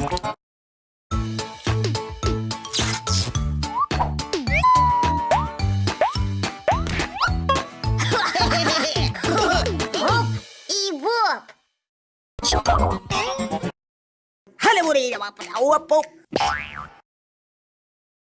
Оп и воп. Халевурі, оп, оп.